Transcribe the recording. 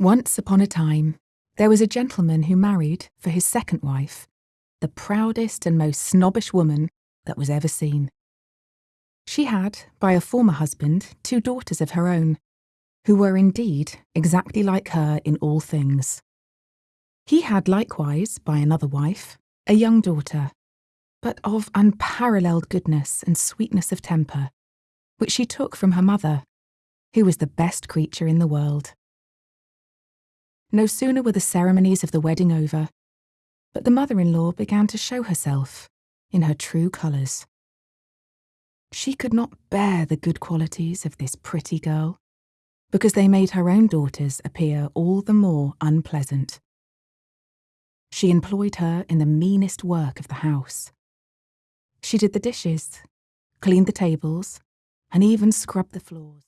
Once upon a time, there was a gentleman who married, for his second wife, the proudest and most snobbish woman that was ever seen. She had, by a former husband, two daughters of her own, who were indeed exactly like her in all things. He had likewise, by another wife, a young daughter, but of unparalleled goodness and sweetness of temper, which she took from her mother, who was the best creature in the world. No sooner were the ceremonies of the wedding over, but the mother in law began to show herself in her true colours. She could not bear the good qualities of this pretty girl, because they made her own daughters appear all the more unpleasant. She employed her in the meanest work of the house. She did the dishes, cleaned the tables, and even scrubbed the floors.